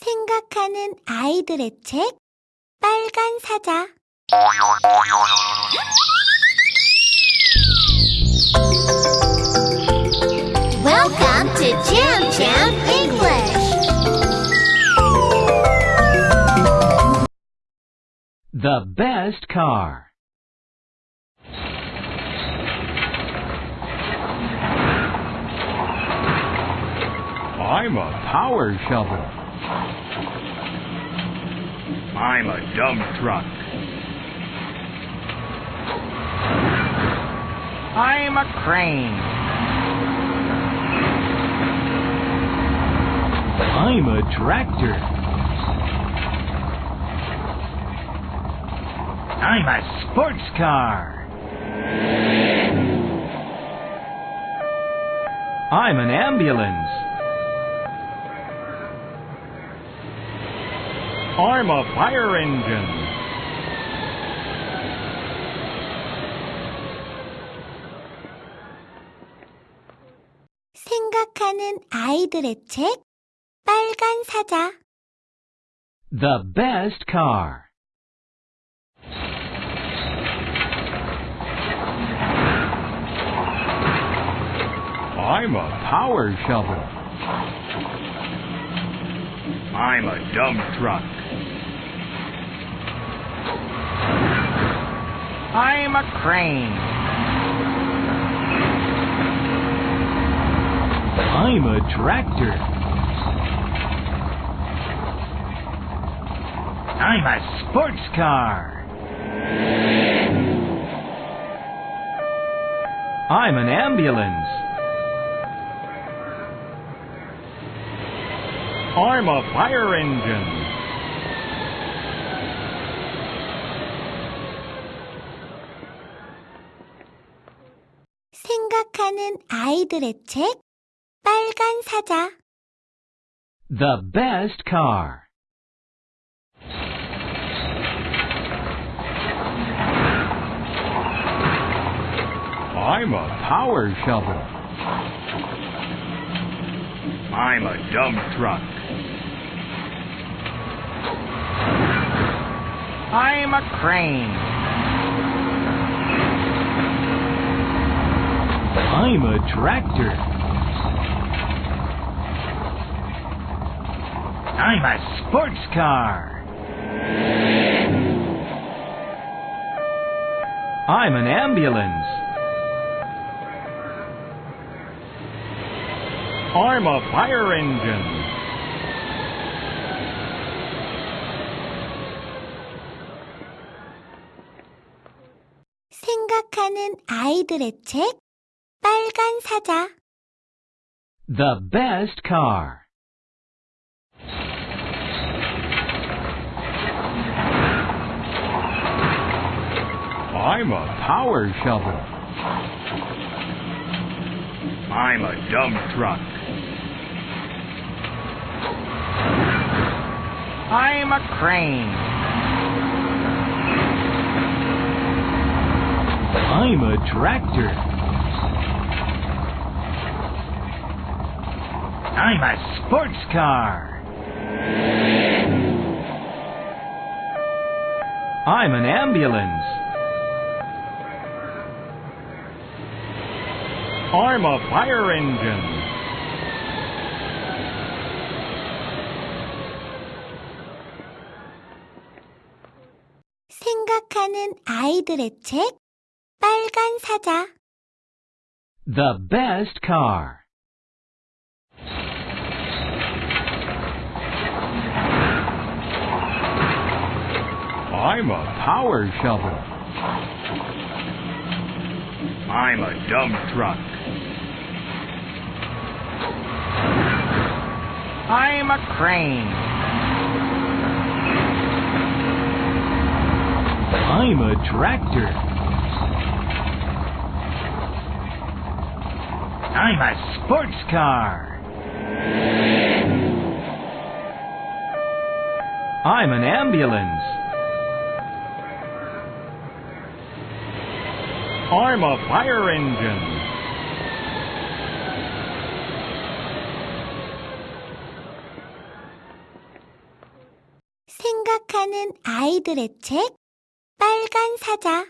생각하는 아이들의 책 빨간 사자 Welcome to Jam Jam English. The best car. I'm a power shovel. I'm a dump truck. I'm a crane. I'm a tractor. I'm a sports car. I'm an ambulance. I'm a fire engine. 생각하는 아이들의 책 빨간 사자 The best car. I'm a power shovel. I'm a dump truck. I'm a crane. I'm a tractor. I'm a sports car. I'm an ambulance. I'm a fire engine. 생각하는 아이들의 책 빨간 사자 The best car. I'm a power shovel. I'm a dump truck. I'm a crane. I'm a tractor. I'm a sports car. I'm an ambulance. I'm a fire engine. 생각하는 아이들의 책 빨간 사자 The best car. I'm a power shovel. I'm a dump truck. I'm a crane. I'm a tractor. I'm a sports car. I'm an ambulance. I'm a fire engine. 생각하는 아이들의 책 빨간 사자 The best car. I'm a power shovel. I'm a dump truck. I'm a crane. I'm a tractor. I'm a sports car. I'm an ambulance. I'm a fire engine. 생각하는 아이들의 책 빨간 사자